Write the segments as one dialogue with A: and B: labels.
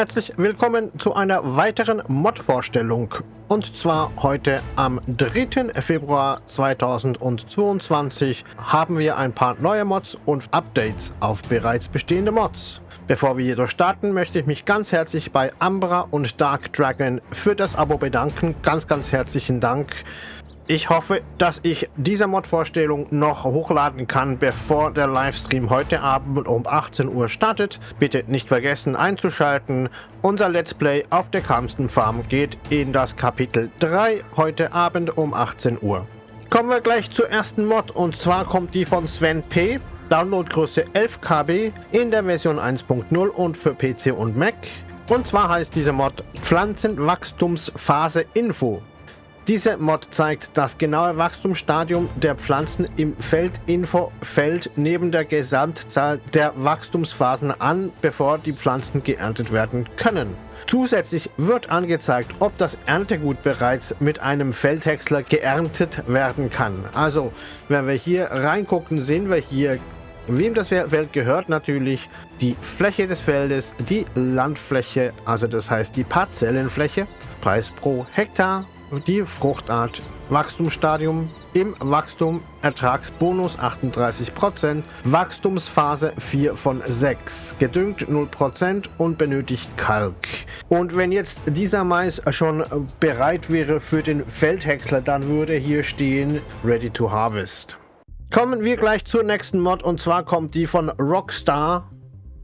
A: Herzlich willkommen zu einer weiteren Mod-Vorstellung. Und zwar heute am 3. Februar 2022 haben wir ein paar neue Mods und Updates auf bereits bestehende Mods. Bevor wir jedoch starten, möchte ich mich ganz herzlich bei Ambra und Dark Dragon für das Abo bedanken. Ganz, ganz herzlichen Dank. Ich hoffe, dass ich diese Mod-Vorstellung noch hochladen kann, bevor der Livestream heute Abend um 18 Uhr startet. Bitte nicht vergessen einzuschalten. Unser Let's Play auf der Kamsten Farm geht in das Kapitel 3 heute Abend um 18 Uhr. Kommen wir gleich zur ersten Mod und zwar kommt die von Sven P. Downloadgröße 11 KB in der Version 1.0 und für PC und Mac. Und zwar heißt diese Mod Pflanzenwachstumsphase Info. Diese Mod zeigt das genaue Wachstumsstadium der Pflanzen im Feldinfo-Feld neben der Gesamtzahl der Wachstumsphasen an, bevor die Pflanzen geerntet werden können. Zusätzlich wird angezeigt, ob das Erntegut bereits mit einem Feldhäcksler geerntet werden kann. Also, wenn wir hier reingucken, sehen wir hier, wem das Feld gehört natürlich, die Fläche des Feldes, die Landfläche, also das heißt die Parzellenfläche, Preis pro Hektar, die Fruchtart, Wachstumsstadium. Im Wachstum, Ertragsbonus 38%, Wachstumsphase 4 von 6, gedüngt 0% und benötigt Kalk. Und wenn jetzt dieser Mais schon bereit wäre für den Feldhäcksler, dann würde hier stehen Ready to Harvest. Kommen wir gleich zur nächsten Mod. Und zwar kommt die von Rockstar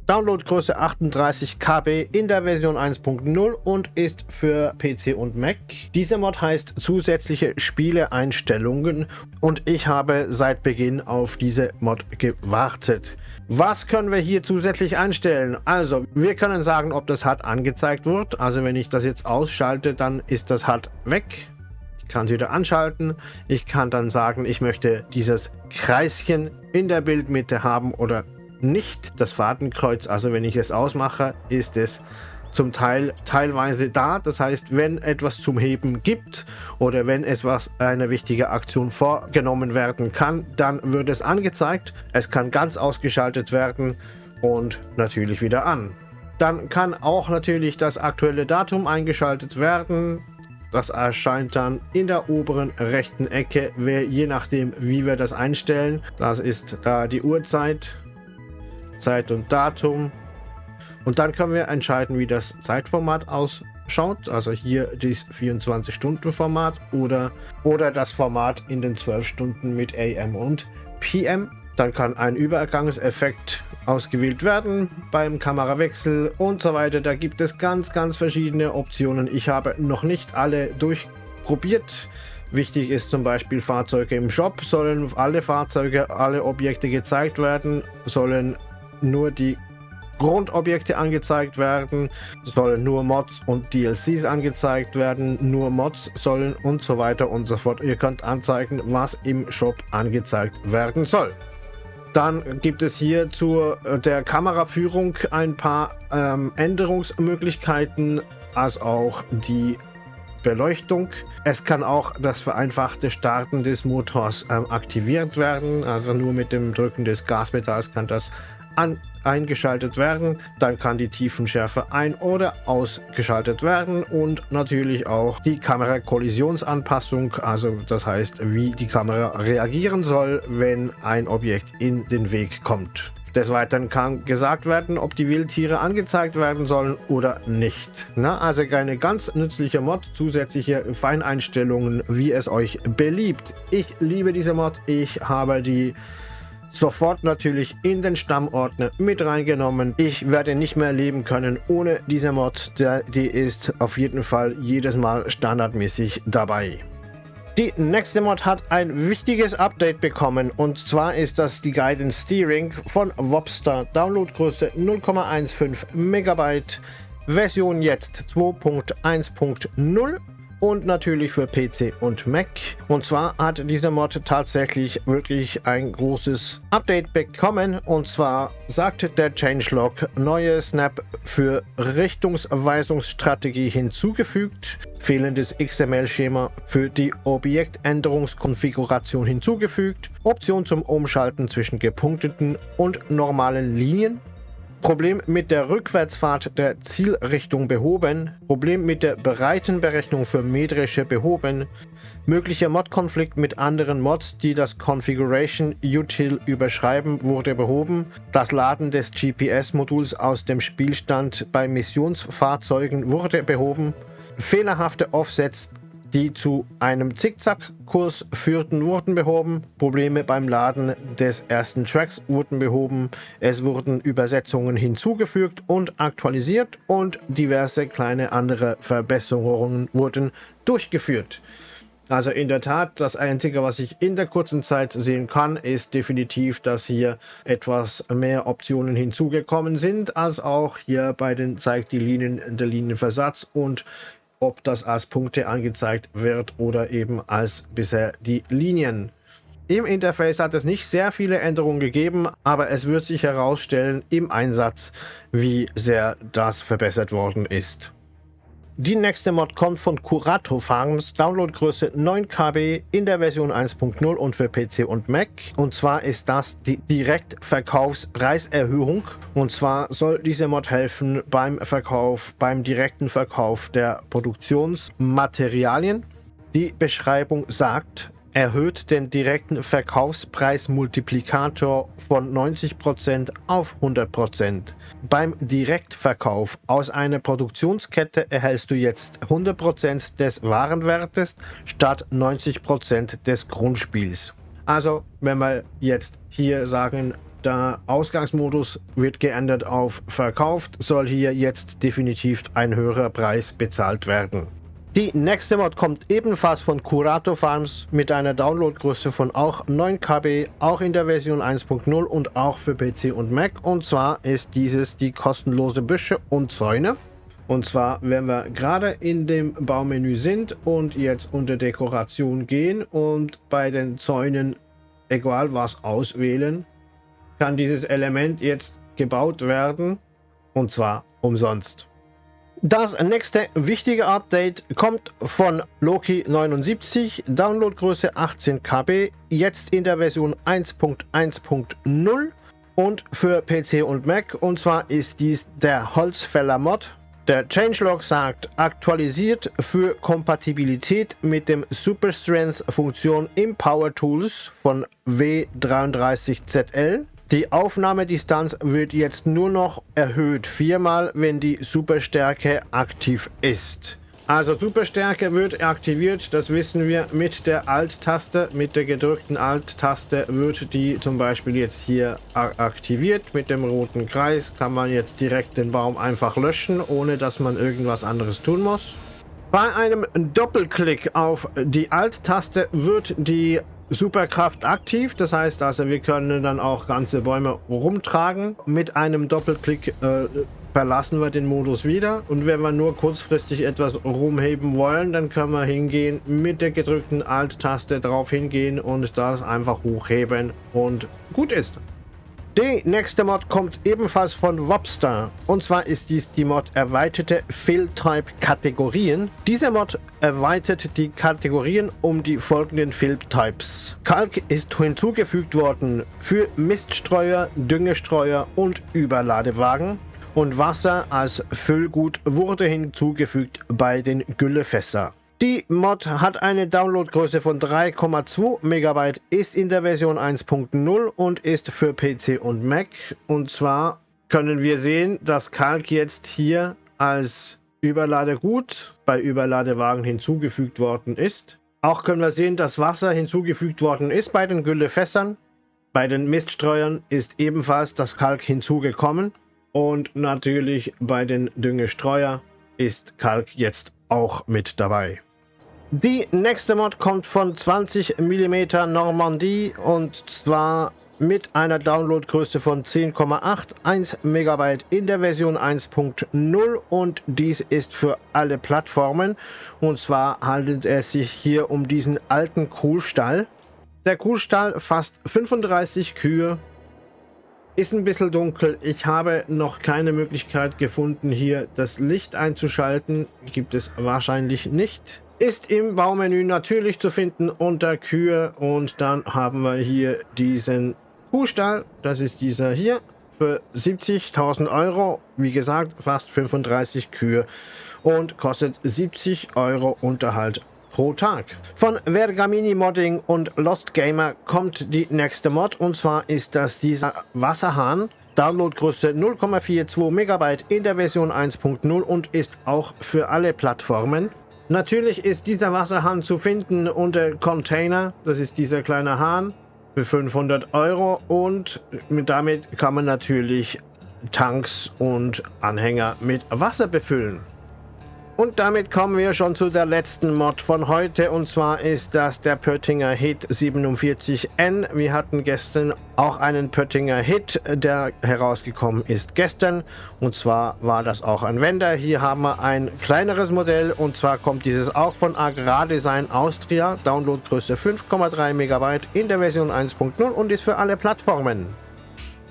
A: Downloadgröße 38 KB in der Version 1.0 und ist für PC und Mac. Diese Mod heißt zusätzliche Spieleeinstellungen und ich habe seit Beginn auf diese Mod gewartet. Was können wir hier zusätzlich einstellen? Also, wir können sagen, ob das HUD angezeigt wird. Also, wenn ich das jetzt ausschalte, dann ist das HUD weg. Ich kann es wieder anschalten. Ich kann dann sagen, ich möchte dieses Kreischen in der Bildmitte haben oder nicht das Fadenkreuz. Also wenn ich es ausmache, ist es zum Teil teilweise da. Das heißt, wenn etwas zum Heben gibt oder wenn etwas eine wichtige Aktion vorgenommen werden kann, dann wird es angezeigt. Es kann ganz ausgeschaltet werden und natürlich wieder an. Dann kann auch natürlich das aktuelle Datum eingeschaltet werden. Das erscheint dann in der oberen rechten Ecke, je nachdem wie wir das einstellen. Das ist da die Uhrzeit Zeit und Datum. Und dann können wir entscheiden, wie das Zeitformat ausschaut. Also hier das 24-Stunden-Format oder, oder das Format in den 12 Stunden mit AM und PM. Dann kann ein Übergangseffekt ausgewählt werden beim Kamerawechsel und so weiter. Da gibt es ganz, ganz verschiedene Optionen. Ich habe noch nicht alle durchprobiert. Wichtig ist zum Beispiel Fahrzeuge im Shop, sollen alle Fahrzeuge, alle Objekte gezeigt werden, sollen nur die Grundobjekte angezeigt werden, sollen nur Mods und DLCs angezeigt werden, nur Mods sollen und so weiter und so fort. Ihr könnt anzeigen, was im Shop angezeigt werden soll. Dann gibt es hier zu der Kameraführung ein paar ähm, Änderungsmöglichkeiten, als auch die Beleuchtung. Es kann auch das vereinfachte Starten des Motors ähm, aktiviert werden. Also nur mit dem Drücken des Gasmetalls kann das an, eingeschaltet werden. Dann kann die Tiefenschärfe ein- oder ausgeschaltet werden und natürlich auch die Kamera-Kollisionsanpassung, also das heißt, wie die Kamera reagieren soll, wenn ein Objekt in den Weg kommt. Des Weiteren kann gesagt werden, ob die Wildtiere angezeigt werden sollen oder nicht. Na, also eine ganz nützliche Mod, zusätzliche Feineinstellungen, wie es euch beliebt. Ich liebe diese Mod, ich habe die sofort natürlich in den Stammordner mit reingenommen. Ich werde nicht mehr leben können ohne diese Mod. Die ist auf jeden Fall jedes Mal standardmäßig dabei. Die nächste Mod hat ein wichtiges Update bekommen und zwar ist das die Guidance Steering von Wobster. Downloadgröße 0,15 Megabyte, Version jetzt 2.1.0 und natürlich für PC und Mac. Und zwar hat dieser Mod tatsächlich wirklich ein großes Update bekommen. Und zwar sagt der Changelog neue Snap für Richtungsweisungsstrategie hinzugefügt, fehlendes XML-Schema für die Objektänderungskonfiguration hinzugefügt, Option zum Umschalten zwischen gepunkteten und normalen Linien, Problem mit der Rückwärtsfahrt der Zielrichtung behoben, Problem mit der Breitenberechnung für metrische behoben, möglicher Mod-Konflikt mit anderen Mods, die das Configuration Util überschreiben, wurde behoben, das Laden des GPS-Moduls aus dem Spielstand bei Missionsfahrzeugen wurde behoben, fehlerhafte Offsets die zu einem Zickzackkurs führten, wurden behoben. Probleme beim Laden des ersten Tracks wurden behoben. Es wurden Übersetzungen hinzugefügt und aktualisiert und diverse kleine andere Verbesserungen wurden durchgeführt. Also in der Tat, das Einzige, was ich in der kurzen Zeit sehen kann, ist definitiv, dass hier etwas mehr Optionen hinzugekommen sind, als auch hier bei den zeigt die Linien der Linienversatz und ob das als Punkte angezeigt wird oder eben als bisher die Linien. Im Interface hat es nicht sehr viele Änderungen gegeben, aber es wird sich herausstellen im Einsatz, wie sehr das verbessert worden ist. Die nächste Mod kommt von Curato Farms, Downloadgröße 9 KB in der Version 1.0 und für PC und Mac. Und zwar ist das die Direktverkaufspreiserhöhung. Und zwar soll diese Mod helfen beim Verkauf, beim direkten Verkauf der Produktionsmaterialien. Die Beschreibung sagt, erhöht den direkten Verkaufspreismultiplikator von 90% auf 100%. Beim Direktverkauf aus einer Produktionskette erhältst du jetzt 100% des Warenwertes statt 90% des Grundspiels. Also, wenn wir jetzt hier sagen, der Ausgangsmodus wird geändert auf verkauft, soll hier jetzt definitiv ein höherer Preis bezahlt werden. Die nächste Mod kommt ebenfalls von Curato Farms mit einer Downloadgröße von auch 9 KB, auch in der Version 1.0 und auch für PC und Mac. Und zwar ist dieses die kostenlose Büsche und Zäune. Und zwar, wenn wir gerade in dem Baumenü sind und jetzt unter Dekoration gehen und bei den Zäunen egal was auswählen, kann dieses Element jetzt gebaut werden und zwar umsonst. Das nächste wichtige Update kommt von Loki 79, Downloadgröße 18 KB, jetzt in der Version 1.1.0 und für PC und Mac. Und zwar ist dies der Holzfäller Mod. Der Changelog sagt, aktualisiert für Kompatibilität mit dem Super Strength Funktion im Power Tools von W33ZL. Die Aufnahmedistanz wird jetzt nur noch erhöht, viermal, wenn die Superstärke aktiv ist. Also Superstärke wird aktiviert, das wissen wir mit der Alt-Taste, mit der gedrückten Alt-Taste wird die zum Beispiel jetzt hier aktiviert. Mit dem roten Kreis kann man jetzt direkt den Baum einfach löschen, ohne dass man irgendwas anderes tun muss. Bei einem Doppelklick auf die Alt-Taste wird die Superkraft aktiv. Das heißt also, wir können dann auch ganze Bäume rumtragen. Mit einem Doppelklick äh, verlassen wir den Modus wieder. Und wenn wir nur kurzfristig etwas rumheben wollen, dann können wir hingehen, mit der gedrückten Alt-Taste drauf hingehen und das einfach hochheben und gut ist. Die nächste Mod kommt ebenfalls von Wobster. Und zwar ist dies die Mod erweiterte Fill-Type Kategorien. Diese Mod erweitert die Kategorien um die folgenden Fill-Types. Kalk ist hinzugefügt worden für Miststreuer, Düngestreuer und Überladewagen. Und Wasser als Füllgut wurde hinzugefügt bei den Güllefässer. Die Mod hat eine Downloadgröße von 3,2 MB, ist in der Version 1.0 und ist für PC und Mac. Und zwar können wir sehen, dass Kalk jetzt hier als Überladegut bei Überladewagen hinzugefügt worden ist. Auch können wir sehen, dass Wasser hinzugefügt worden ist bei den Güllefässern. Bei den Miststreuern ist ebenfalls das Kalk hinzugekommen. Und natürlich bei den Düngestreuer ist Kalk jetzt auch mit dabei. Die nächste Mod kommt von 20 mm Normandie und zwar mit einer Downloadgröße von 10,81 MB in der Version 1.0 und dies ist für alle Plattformen und zwar handelt es sich hier um diesen alten Kuhstall. Der Kuhstall fasst 35 Kühe, ist ein bisschen dunkel. Ich habe noch keine Möglichkeit gefunden, hier das Licht einzuschalten. Gibt es wahrscheinlich nicht ist im Baumenü natürlich zu finden unter Kühe und dann haben wir hier diesen Kuhstall, das ist dieser hier, für 70.000 Euro. Wie gesagt, fast 35 Kühe und kostet 70 Euro Unterhalt pro Tag. Von Vergamini Modding und Lost Gamer kommt die nächste Mod und zwar ist das dieser Wasserhahn. Downloadgröße 0,42 MB in der Version 1.0 und ist auch für alle Plattformen. Natürlich ist dieser Wasserhahn zu finden unter Container, das ist dieser kleine Hahn für 500 Euro und damit kann man natürlich Tanks und Anhänger mit Wasser befüllen. Und damit kommen wir schon zu der letzten Mod von heute und zwar ist das der Pöttinger Hit 47N. Wir hatten gestern auch einen Pöttinger Hit, der herausgekommen ist gestern und zwar war das auch ein Wender. Hier haben wir ein kleineres Modell und zwar kommt dieses auch von Agrardesign Austria, Downloadgröße 5,3 MB in der Version 1.0 und ist für alle Plattformen.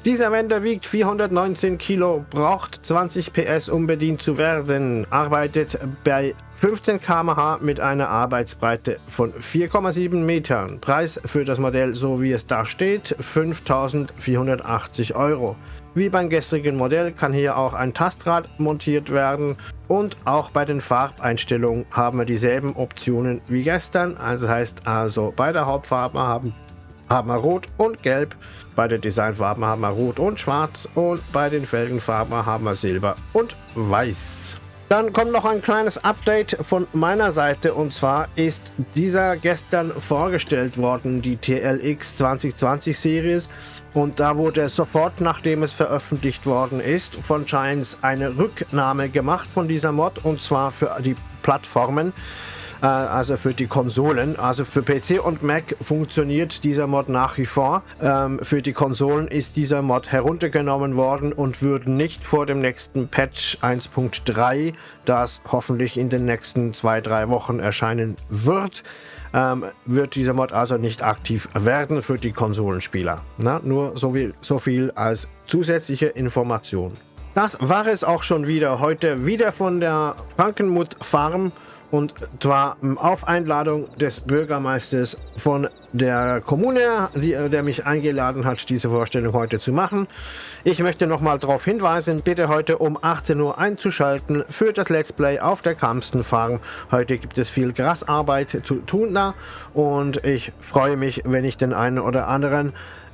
A: Dieser Wender wiegt 419 Kilo, braucht 20 PS, um bedient zu werden, arbeitet bei 15 km/h mit einer Arbeitsbreite von 4,7 Metern. Preis für das Modell, so wie es da steht, 5.480 Euro. Wie beim gestrigen Modell kann hier auch ein Tastrad montiert werden und auch bei den Farbeinstellungen haben wir dieselben Optionen wie gestern. Also heißt also bei der Hauptfarbe haben haben wir Rot und Gelb. Bei den Designfarben haben wir Rot und Schwarz und bei den Felgenfarben haben wir Silber und Weiß. Dann kommt noch ein kleines Update von meiner Seite und zwar ist dieser gestern vorgestellt worden, die TLX 2020 Series und da wurde sofort, nachdem es veröffentlicht worden ist, von Giants eine Rücknahme gemacht von dieser Mod und zwar für die Plattformen. Äh, also für die Konsolen. Also für PC und Mac funktioniert dieser Mod nach wie vor. Ähm, für die Konsolen ist dieser Mod heruntergenommen worden und wird nicht vor dem nächsten Patch 1.3, das hoffentlich in den nächsten zwei, drei Wochen erscheinen wird, ähm, wird dieser Mod also nicht aktiv werden für die Konsolenspieler. Na, nur so viel, so viel als zusätzliche Information. Das war es auch schon wieder heute, wieder von der Frankenmuth Farm und zwar auf Einladung des Bürgermeisters von der Kommune, die, der mich eingeladen hat, diese Vorstellung heute zu machen. Ich möchte nochmal darauf hinweisen, bitte heute um 18 Uhr einzuschalten für das Let's Play auf der Kamsten Farm. Heute gibt es viel Grasarbeit zu tun da und ich freue mich, wenn ich den einen oder anderen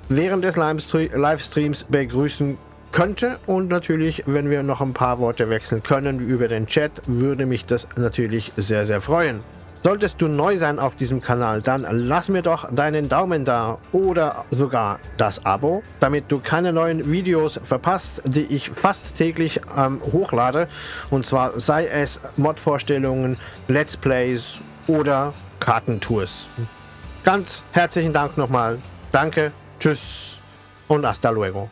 A: während des Livestreams begrüßen kann könnte. Und natürlich, wenn wir noch ein paar Worte wechseln können über den Chat, würde mich das natürlich sehr, sehr freuen. Solltest du neu sein auf diesem Kanal, dann lass mir doch deinen Daumen da oder sogar das Abo, damit du keine neuen Videos verpasst, die ich fast täglich ähm, hochlade. Und zwar sei es Mod-Vorstellungen, Let's Plays oder Kartentours. Ganz herzlichen Dank nochmal. Danke, tschüss und hasta luego.